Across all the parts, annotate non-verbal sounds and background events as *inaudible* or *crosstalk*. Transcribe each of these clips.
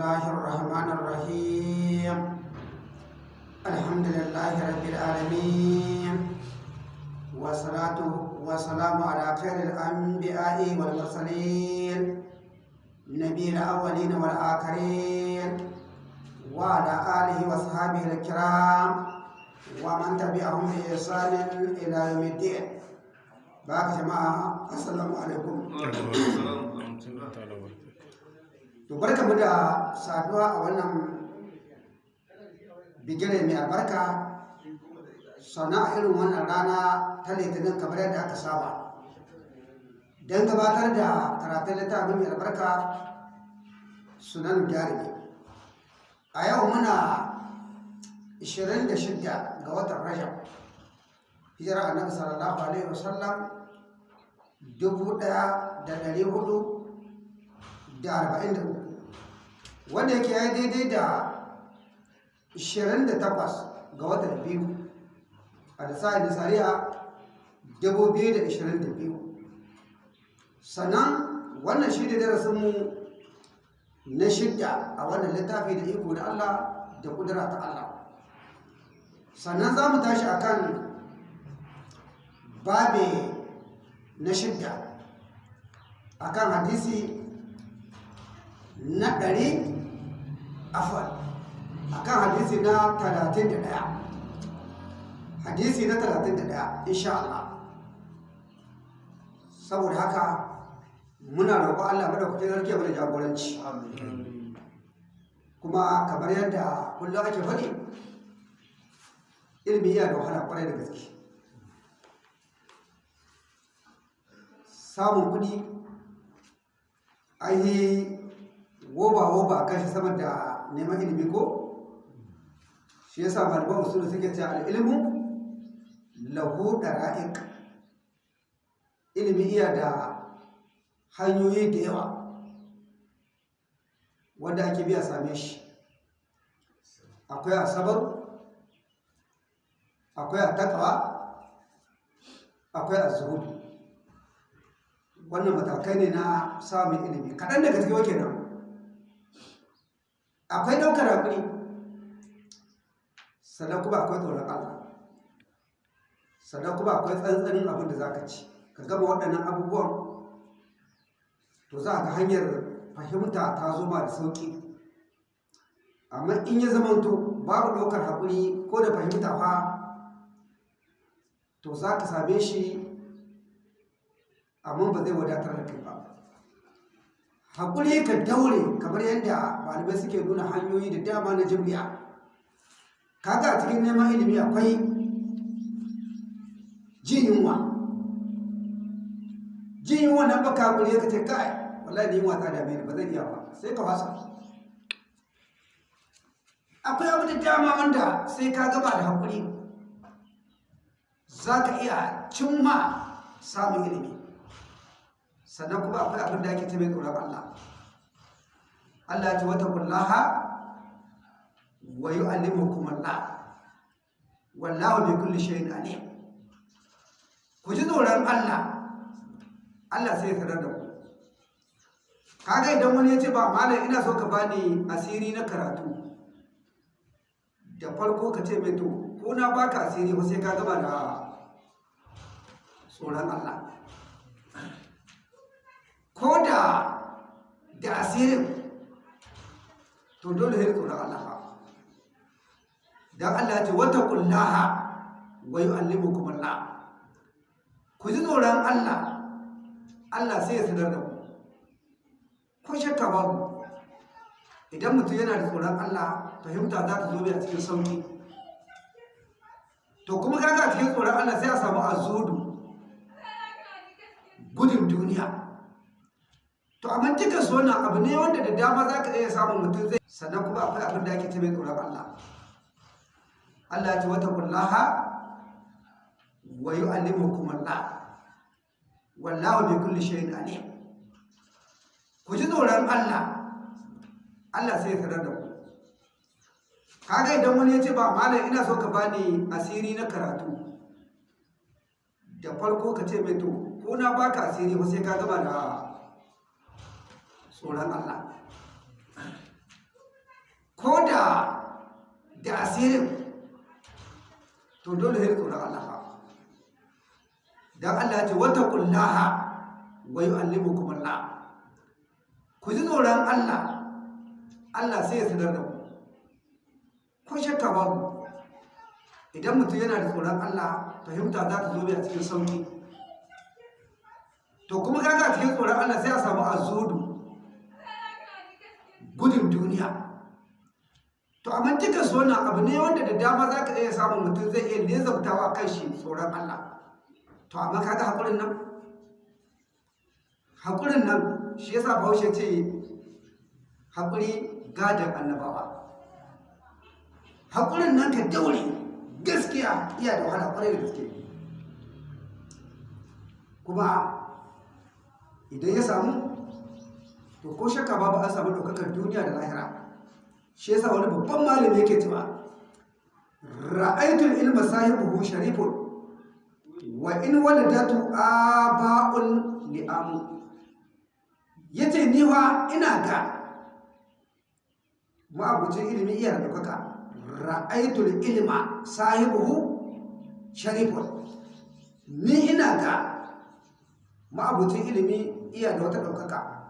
الله الرحمن الرحيم الحمد لله رب العالمين والصلاة والسلام على خير الأنبياء والمرسلين نبي الأولين والآخرين وعلى آله وصحبه الكرام ومن تبعهم بإحسان إلى يوم الدين باك جماعة السلام عليكم to barka mu da saduwa a wannan bigire mai albarka sana irin wannan rana ta litinin kamar yadda aka saba. Don gabatar da karatun littafin mai albarka sunan jarumi. A yau muna 26 ga watan rajab hijira annabi sallallahu alaihi wasallam 1443 wanda yake ya daidai da 28 ga watan biyu a da sa'in nisariya 2022 sannan wannan shi ne darasinmu na shidda a wannan littafi da iko da Allah da kudura ta Allah. Sannan za mu tashi a kan babe na shidda a kan hadisi na ɗari afon a kan hadisi na talatin da ɗaya. Hadisi na talatin da ɗaya insha Allah. Saboda haka muna roƙo Allah madaukakin sarki mana jagoranci. Kuma kamar yadda kullum ake faɗi ilimi iya da wahala ƙwarai da gaske. Samun kuɗi an yi woba-woba kan shi da neman ilimi ko? Shi ya sa malaman usul suke ce al'ilmu lahu da ra'ik ilimi iya da hanyoyi da yawa wanda ake biya same shi. Akwai asabar akwai a takawa akwai a zuhudu wannan matakai ne na samun ilimi. Kaɗan daga cikin wake nan akwai ɗaukar haƙuri. Sannan kuma akwai tsoron allah. Sannan kuma akwai tsantsanin abin da za ka ci. Ka gama waɗannan abubuwan to za ga hanyar fahimta ta zo ba da sauƙi. Amma in ya zamanto babu ɗaukar haƙuri ko da fahimta fa to za ka same shi amma ba zai wadatar da kai ba. Haƙuri ka daure kamar yadda malamai suke nuna hanyoyi da dama na jimriya kaga a cikin neman ilimi akwai jin yunwa. Jin yunwa nan baka haƙuri ka ce kai wallahi ni yunwa ta dame ni ba zan iya ba. Sai ka fasa. Akwai abu da dama wanda sai ka gaba da haƙuri za ka iya cimma samun ilimi. Sannan kuma akwai abin da ake ta mai tsoron Allah. Allah ce wata kullaha wa yi alimukum Allah wallahu bi kulli shay'in alim. Ku ji tsoron Allah. Allah sai ya sanar da ku. Kaga idan wani ya ce ba malam ina so ka bani asiri na karatu. Da farko ka ce mai to ko na baka asiri ko sai ka gaba da tsoron Allah. Ko da da asirin to dole sai tsoron Allah dan Allah ya ce wata kullaha wa yu'allimukum Allah. Ku ji tsoron Allah Allah sai ya sanar da ku. Ko shakka babu idan mutum yana da tsoron Allah fahimta za ta zo a cikin sauƙi to kuma kaga cikin tsoron Allah sai a samu azudu gudun duniya. To amma duka su wannan abu ne wanda da dama za ka iya samun mutum zai sannan kuma akwai abin da ake ce mai tsoron Allah. Allah ce wata kullaha wa yu'allimukum Allah wallahu bi kulli shay'in alim. Ku ji tsoron Allah. Allah sai ya sanar da ku. Kaga idan wani ya ce ba malam ina so ka bani asiri na karatu. Da farko ka ce mai to ko na baka asiri ba sai ka gama da tsoron Allah. Asirin to dole sai tsoron Allah fa. Dan Allah ce wata kullaha wa yu'allimukum Allah. Ku ji tsoron Allah. Allah sai ya sanar da ku. Ko shakka babu idan mutum yana da tsoron Allah fahimta za ta zo mai a cikin sauƙi to kuma kaga a cikin tsoron Allah sai a samu azudu. Gudun duniya. To amma duka su abu ne wanda da dama za ka iya samun mutum zai iya lezabtawa kan shi tsoron Allah. To amma kaga haƙurin nan? Haƙurin nan shi yasa bahaushe ce haƙuri gadon annabawa. Haƙurin nan ka daure gaskiya iya da wahala ƙwarai da gaske. Kuma idan ya samu to ko shakka babu an samu ɗaukakar duniya da lahira. Shi yasa wani babban malami yake cewa ra'aitul ilma sahibuhu sharifun wa in waladatu aba'un li'amu. Yace ni wa ina ga ma'abucin ilimi iya ɗaukaka. Ra'aitul ilma sahibuhu sharifun. Ni ina ga ma'abucin ilimi iya da wata ɗaukaka.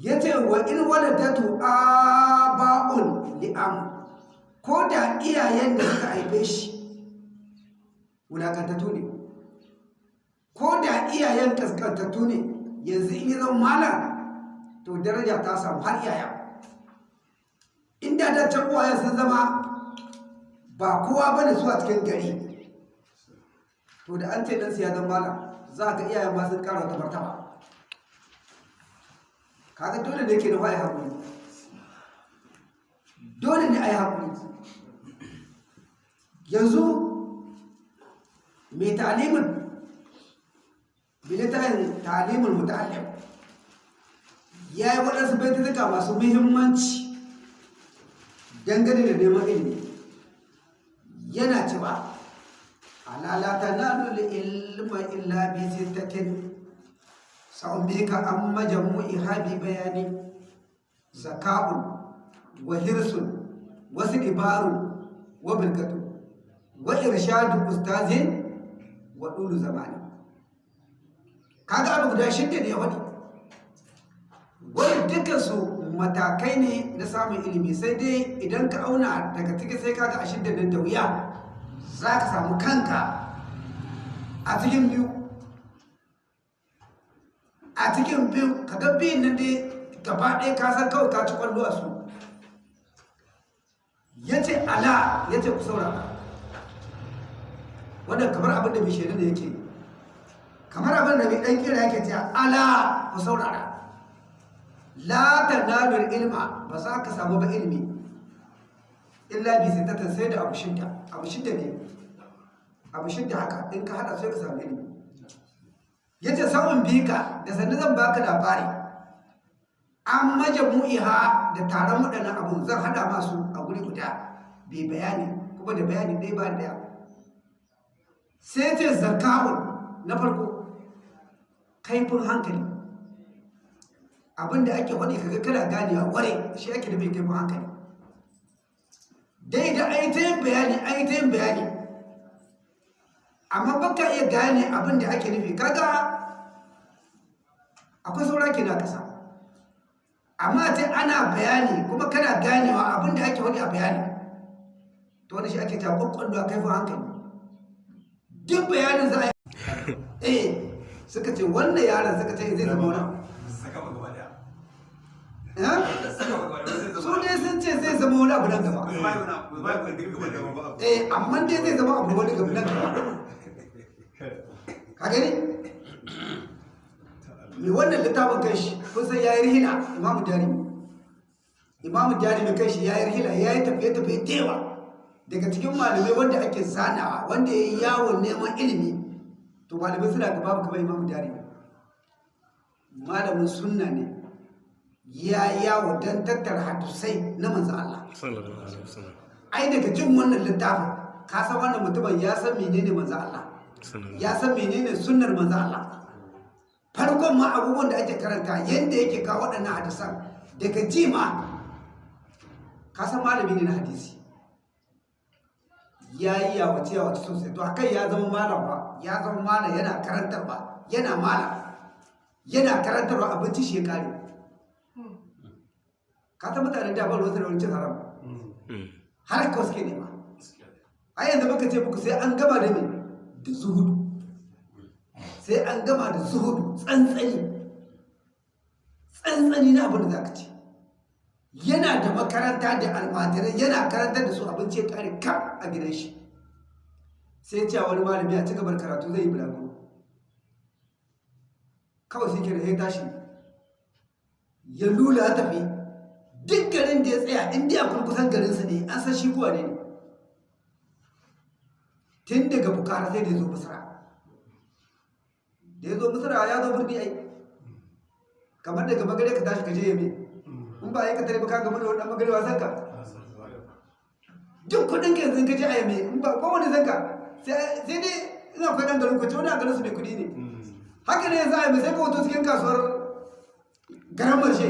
Ya ce wa in waladatu aba'un li'am. Ko da iyayen da suka haife shi wulakantattu ne. Ko da iyayen kaskantattu ne yanzu in yi zama malam to daraja ta samu har iyaya inda da can uwayen sun zama ba kowa ba da su a cikin gari. To da an ce ɗansu ya zama malam za ka iyayen ma sun ƙara wata martaba. Kaga dole ne ke da waye haƙuri. Dole ne a yi haƙuri. Yanzu mai talimin bilitayin talimin muta'allim ya yi waɗansu baitutuka masu muhimmanci dangane da neman ilimi. Yana cewa alalata na lullu ilma illa bi سأنبيك عن مجموعها ببيان زكاء وحرص واستكبار وبركة وإرشاد أستاذ وطول زمان kaga abu guda shidda ne wani wani dukansu matakai ne na samun ilimi sai dai idan ka auna daga ciki sai kaga a shidda nan da wuya za ka samu kanka a cikin biyu a cikin biyu kaga biyun nan dai gaba ɗaya ka san kawai ka ci ƙwallo a su. Ya ce ala ya ce ku saurara. Wannan kamar abin da bishirin da yake kamar abin da mai ɗan kira yake ce ala ku saurara. La ta nalur ilma ba za ka samu ba ilmi illa bi sittatan sai da abu shidda. Abu shidda ne. Abu shidda haka in ka hada sai ka samu ilmi ya ce samun bika da sannu zan baka labari. An maje mu'iha da taron waɗannan abu zan hada masu a guri guda. Bai bayani kuma da bayani ɗaya ba ɗaya. Sai ce zakawun na farko kaifin hankali. Abinda ake faɗi kaga kana gane a ware shi ake da bai kaifin hankali. Dai da aitayin bayani aitayin bayani. Amma baka iya gane abin da ake nufi. Kaga akwai saura ke na kasa amma ce ana bayani kuma kana ganewa abin da ake faɗi a bayani. To wani shi ake ta kwakwallo a kaifin hankali. Duk bayanin za a yi. *laughs* Eh suka ce wannan yaron suka ce zai zama wani su dai sun ce zai zama wani abu nan gaba. Eh amma dai zai zama abu wani gaba nan gaba. Ka gani? Mai wannan littafin kai shi kun san ya yi rihila imamu jarimi imamu jarimi kai shi ya yi rihila ya yi tafiye-tafiye tewa daga cikin malamai wanda ake zanawa wanda ya yi yawon neman ilimi to malamai suna gaba babu kamar imamu jarimi malamin sunna ne. Ya yawo don tattara hadisai na manzan Allah. Ai daga jin wannan littafin ka san wannan mutumin ya san menene manzan Allah. Ya san menene sunnar manzan Allah? Farkon ma abubuwan da ake karanta yadda yake kawo waɗannan hadisan daga ji ma. Ka san malami ne na hadisi. Ya yi yawace yawace sosai. To akai ya zama malam ba ya zama malam yana karantarwa yana malam. Yana karantarwa abinci shi ya kare ka ta mutane da bar wasu da wani cin haram? Har ka suke nema. A yanzu muka ce muku sai an gama da me? Da zuhudu. Sai an gama da zuhudu tsantsani. Tsantsani na abin da za ka ce yana da makaranta da almajirai yana karantar da su abinci ya kare kam a gidan shi. Sai cewa wani malami a cigaba da karatu zai yi bulaguro. Kawai sai ke da ya tashi. Ya lula ya tafi. Duk garin da ya tsaya inda ya kurkusan garinsa ne an san shi kuwa ne. Tun daga bukara sai da ya zo misra. Da ya zo misra ya zo birni ai. Kamar daga magare ka tashi ka je yame in ba tare ba ka gama da wannan magare wasan ka? Duk kuɗin ka yanzu ka je a yame in ba wani zanka sai dai ina dan garin ku wani a garin su mai kuɗi ne. Haka ne za a yi sai ka wato cikin kasuwar garan marshe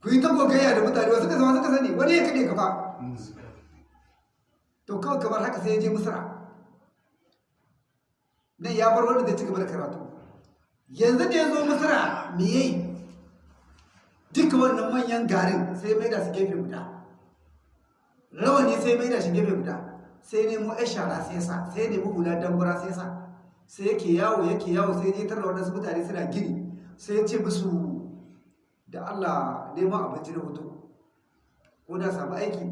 ku yi ta gogayya da mutane wasu ka zama suka sani? Wani ya kaɗe ka ba to kawai kamar haka sai ya je misra. Nan ya bar wanda zai ci gaba da karatu. Yanzu da ya zo misra me yayi duka wannan manyan garin sai mai da su gefe guda. Rawani sai mai da shi gefe guda. Sai nemo yan shara sai sa sai nemo hula dambura sai sa. Sai yake yawo yake yawo sai ya tarra wadansu mutane suna gini. Sai ya ce musu da Allah neman abinci na hoto ko da samu aiki.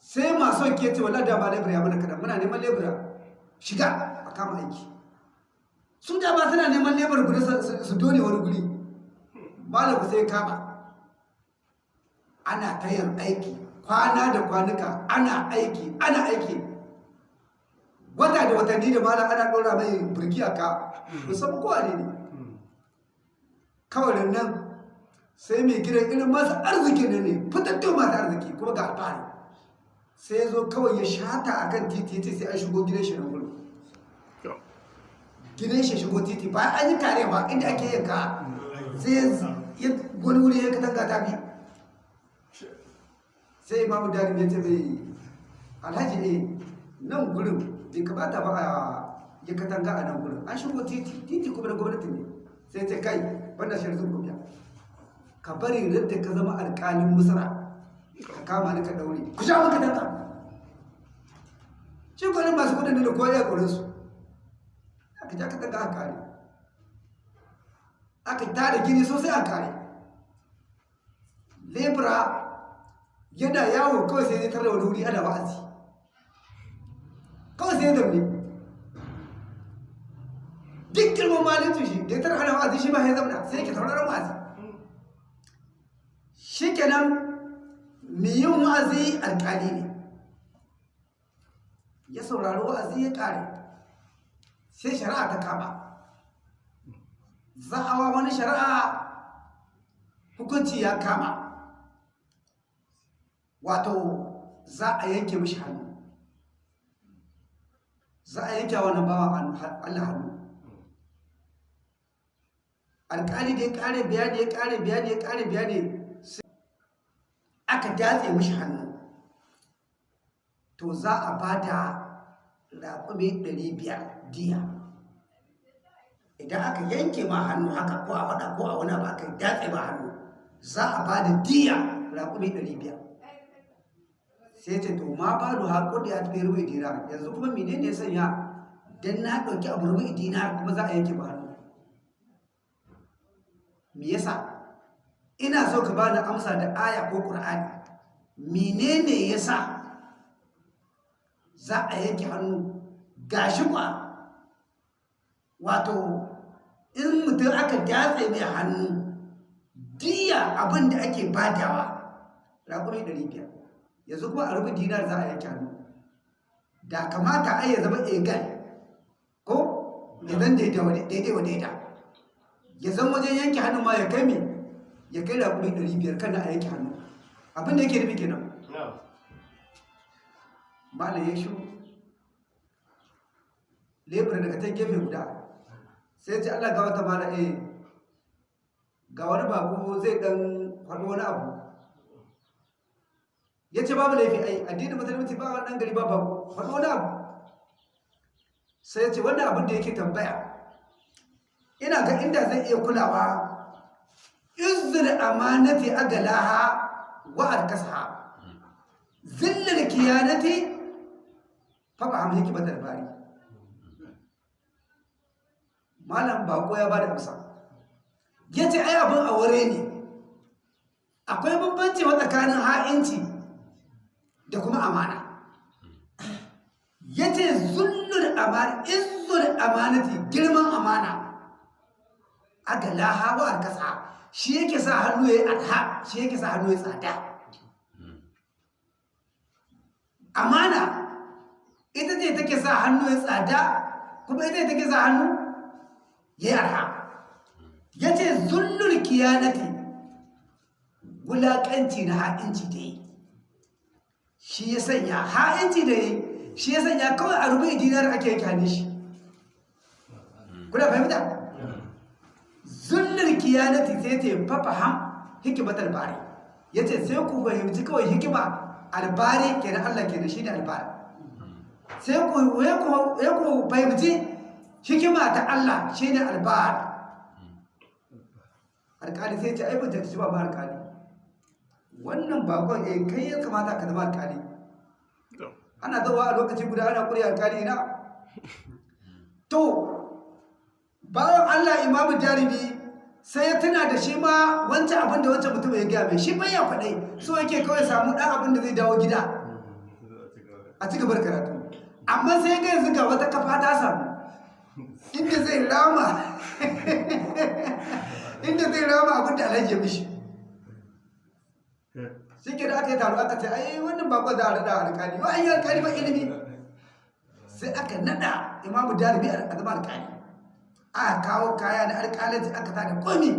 Sai masu ke ce wala da ba lebura ya mana kadan muna neman lebura. Shiga. Kama aiki. Su da ba suna neman lebura guda su dole wani guri. Malam sai kama. Ana tayan aiki kwana da kwanuka ana aiki ana aiki. Wata da watanni da malam ana ɗora mai burki a ka musamman kowa ne ne. Kawai nan sai mai gidan irin masu arziki ne ne fitattun masu arziki kuma ga alfahari. Sai ya zo kawai ya shata a kan titi sai an shigo gidan shi na gidan shi shigo titi ba an yi karewa inda ake yin ka sai ya wani wuri ya katanga ta bi. Sai imamu darin ya ce mai alhaji ne nan gurin bai kamata ba a ya katanga a nan gurin. An shigo titi titi kuma da gwamnati ne. Sai ce kai banda shi sun kubiya ka bari yadda ka zama alƙalin musara ka kama ni ka daure ku sha maka danta shi kwanin masu kuɗin da kowa ya kore su. Aka ja ka daga aka kare. Aka tada gini sosai a kare. Lebura yana yawo kawai sai zai tarda wani wuri ana wa'azi. Kawai sai zamne duk girman malitu shi da ya tara ana wa'azi shi ma ya zamna sai yake sauraron wa'azi. Shi kenan mai yin wa'azi alƙali ne. Ya saurari wa'azi ya ƙare. Sai shari'a ta kama. Za'awa wani shari'a hukunci ya kama. Wato za a yanke mishi hannu. Za a yanke wani bawa Allah hannu. Alƙali da ya ƙare bayani ya ƙare bayani ya ƙare bayani aka datse mishi hannu. To za a ba da raƙumi 500 diya idan aka yanke ma hannu haka ko a faɗa ko a wani ba aka datse ma hannu za a ba da diya raƙumi 500 sai ce to ma ba da haƙo da ya tafi ruwa dinar yanzu kuma mene ne sanya? Don na ɗauki abu ruwa dinar kuma za a yanke ma hannu. Me yasa? Ina so ka bani amsa da aya ko ƙur'ani menene yasa za a yanke hannu? Gashi kwa wato in mutum aka datse mai hannu diya abin da ake badawa raƙuri 500 yanzu kuma a rubu dinar za a yanke hannu. Da kamata a ya zama egal ko? Ya zan daidai wa daida ya zan wajen yanke hannu ma ya kai mai ya kai raƙuri 500 kan a yanke hannu. Abin da yake nufi kenan. Mala ya shi lebura daga ta gefe guda. Sai ce allah ga wata mala eh ga wani bako zai dan faɗo wani abu. Ya ce babu laifi ai addinin musulunci ba wannan gari ba babu faɗo wani abu. Sai ya ce wannan abin da yake tambaya ina ga inda zai iya kulawa izzul amanati agalaha wa arkasaha zillul kiyanati fa ba hamhi kibatar bari malam bako ya ba da amsa. Yace ai abin aure ne. Akwai bambanci tsakanin ha'inci da kuma amana. Yace zullul amana izzul amanati girman amana. Agalaha wa arkasa shi yake sa hannu ya yi arha shi yake sa hannu ya tsada. Amana ita ce take sa hannu ya tsada kuma ita ce take sa hannu ya arha ya ce zullul kiyanati. Wulaƙanci na ha'inci da yi. Shi ya sanya ha'inci da yi shi ya sanya kawai a rubu dinar ake yake shi. Kuna fahimta? zullar kiyanati sai ce fafaham hikimatar bari. Ya ce sai ku fahimci kawai hikima albari kenan Allah kenan shi ne albari. Sai ku fahimci hikima ta Allah shi ne albari alkali sai ce aibin ta ba ba alkali wannan bakon eh kai ya kamata ka zama alkali ana zawa a lokaci guda ana kuri alkali na *laughs* to bawan Allah imamu jarumi sai ya tuna da shi ma wancan abin da wancan mutum ya gaya mai. Shi ya faɗai so yake kawai samu ɗan abin da zai dawo gida. *laughs* A ci gabar karatu. Amma sai ga yanzu ga wata kafa ta samu. Inda zai rama. Inda zai rama abin da alhaji ya mishi. Shi ke da aka yi taro aka ce ai wannan bakon za a rada alƙali. Wa an yi alƙali ba ilimi. Sai aka nada imamu jarumi a zama alƙali. Aka kawo kaya na alƙalanci aka sa da komi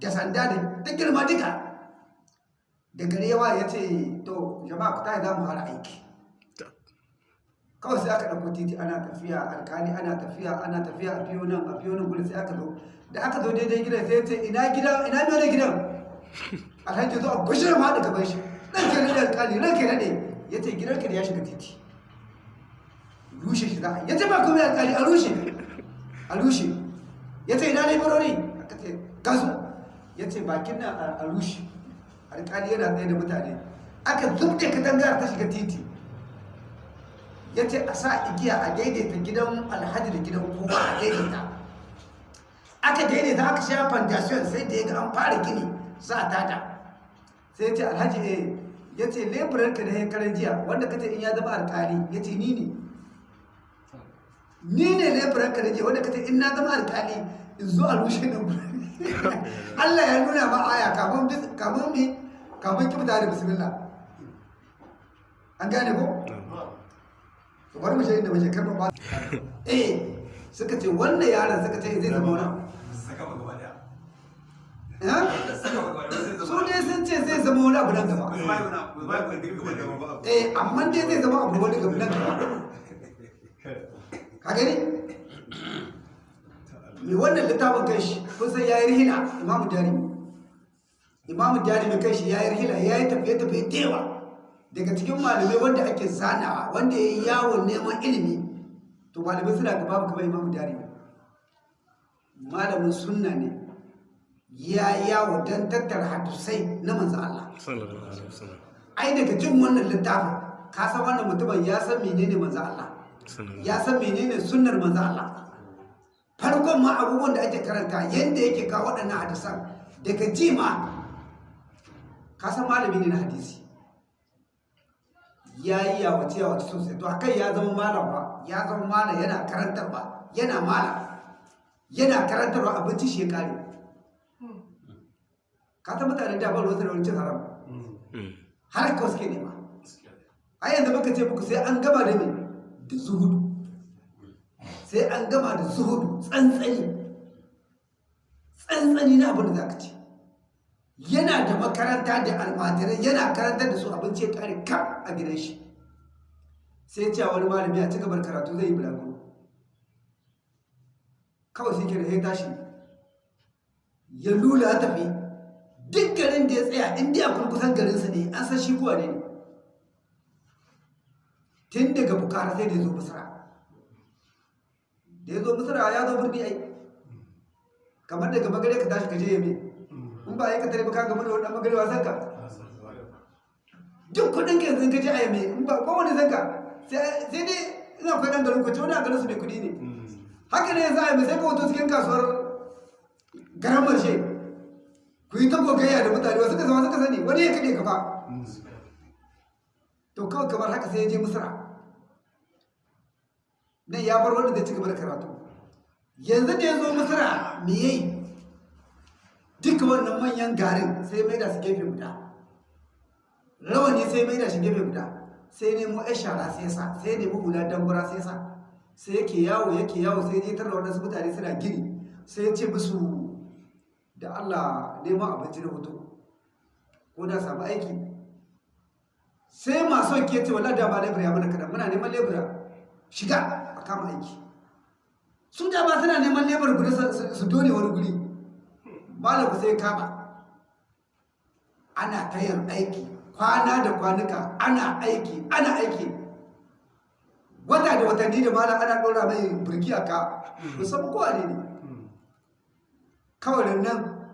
da sanda da girma duka. Da gare yawa ya ce to jama'a ku tayi za mu fara aiki. Kawai sai aka ɗauko titi ana tafiya alƙali ana tafiya ana tafiya a biyo nan a biyo nan gudu sai aka zo. Da aka zo daidai gidan sai ce ina gidan ina mai wani gidan? Alhaji zo a gushe ma da gaban shi. Ɗan ke naɗe alƙali ran ke naɗe ya ce gidan ka da ya shiga titi. Rushe shi za a ya ce ba kuma alƙali a rushe. A rushe. Ya ce ina laifarori aka ce gasu. Ya ce bakin nan a rushe. Alƙali yana tsaye da mutane. Aka zubde katangar ta shiga titi. Ya ce a sa igiya a daidaita gidan alhaji da gidan kowa a daidaita. Aka daidaita aka sha fondation sai da ya ga an fara gini sa a tada sai ya ce alhaji eh ya ce leburar ka da ya karan jiya wanda ka ce in ya zama alƙali. Ya ce ni ne. Ni ne leburan ka je wanda kace in na zama alƙali in zo a rushe nan *laughs* Allah ya nuna ma aya kafin mi kafin kibta da bismillah. An gane ko? Bari mu shi inda muke karɓa ba eh suka ce wannan yaron suka ce zai zama wani su ne sun ce zai zama wani abu nan gaba. Eh amma dai zai zama abu wani gaba nan gaba. Ka gani? Mai wannan littafin kai shi kusan ya yi rihila imamu imamu kai shi ya yi rihila ya yi tafiye-tafiye tewa daga cikin malamai wanda ake zanawa wanda ya yi yawon neman ilimi to malamai suna gaba kamar imamu darimi malamin sunna ne. Ya yawo don tattara hadisai na manzan Allah. Ai daga jin wannan littafin ka san wannan mutumin ya san menene manzan Allah. Ya san menene sunnar manzo Allah. Farkon ma abubuwan da ake karanta yadda yake kawo waɗannan hadisan daga jima ka san malami ne na hadisi. Ya yi yawace yawace sosai. To akai ya zama malam ba ya zama malam yana karantarwa yana malam yana karantarwa abinci shi ya kare ka san mutane da ba wasu da wani cin haram? Har ka suke nema a yanzu muka ce muku sai an gama da mai da zuhudu. Sai an gama da zuhudu tsantsani. Tsantsani na abin da za ka ce yana da makaranta da almajirai yana karantar da su abinci ya kare kam a gidan shi. Sai ce wani malami a ci gabar karatu zai yi bulaguro. Kawai shi da ya tashi. Ya lula ya tafi. Duk garin da ya tsaya inda ya kurkusan garinsa ne an san shi kuwa ne. Tun daga bukara sai da ya zo misra. Da ya zo misra ya zo birni ai. Kamar daga magare ka tashi ka je yame ba ya ka tare baka gama da wani magare wasan ka? Duk kuɗin ka yanzu ka je a yame in ba kowane zanka sai dai ina akwai ɗan garin ƙwace wani a garin su mai kuɗi ne. Haka ne yanzu a yame sai ka wato cikin kasuwar garan marshe. Ku yi ta gogayya da mutane wasu ka zama suka sani wani ya kaɗe kafa to kawai kamar haka sai ya je misra nan ya bar wanda zai ci da karatu. Yanzu da ya zo misra me yayi duka wannan manyan garin sai mai da su gefe guda. Rawani sai mai da shi gefe guda. Sai nemo ya shara sai sa sai nemo hula dambura sai sa. Sai yake yawo yake yawo sai je tarra wadansu mutane suna gini. Sai ya ce musu da Allah neman abinci da hoto ko da samu aiki. Sai masu ke ce wallah da ba lebura ya mana kadan muna neman lebura. Shiga. A kama aiki. Su da ba suna neman lebura guda su dole wani guri. Malaku sai kama. Ana tayar aiki. Kwana da kwanuka ana aiki ana aiki. Wata da watanni da malam ana ɗora mai birki a ka musamman kowa ne ne. Kawai nan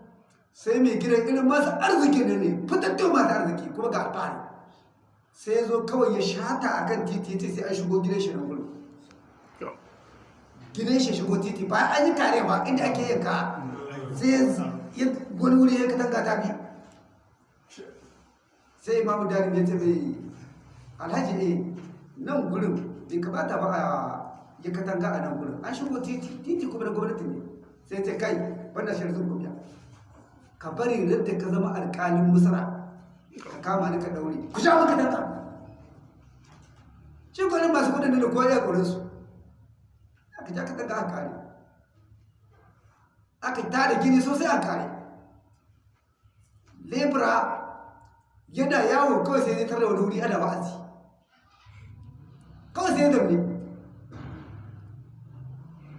sai mai gidan irin masu arziki ne ne fitattun masu arziki kuma ga alfahari. Sai zo kawai ya shata a kan titi sai an shigo gidan shi na gudu gidan shi shigo titi. Ba an yi kare ba inda ake yin ka sai wani wuri ya katanga ta bi. Sai imamu ya ce mai alhaji ne nan gurin bai ba a ya katanga a nan gurin. An shigo titi kuma na gwamnati ne. Sai kai wanda ka bari da ka zama musara ka kama ni ka daure ku sha maka danka shi kwanin masu kuɗin da kowa ya aka ja ka daga aka kare aka tada gini sosai a kare. Lebura yana yawo kawai sai zai tarda wani wuri ana wa'azi. Kawai sai zaune.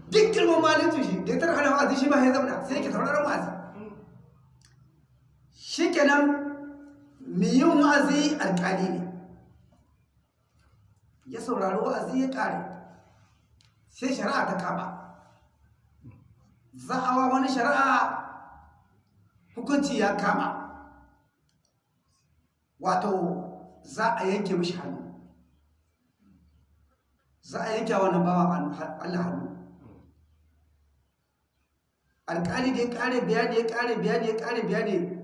Duk girman malin shi da ya tara ana wa'azi shi ba ya zauna sai yake tauraron wa'azi. Shi kenan mai yin wa'azi alƙali ne. Ya saurari wa'azi ya ƙare. Sai shari'a ta kama. Za'awa wani shari'a hukunci ya kama. Wato za a yanke mishi hannu. Za a yanke wannan bawa Allah hannu. Alƙali da ya ƙare bayani ya ƙare bayani ya ƙare bayani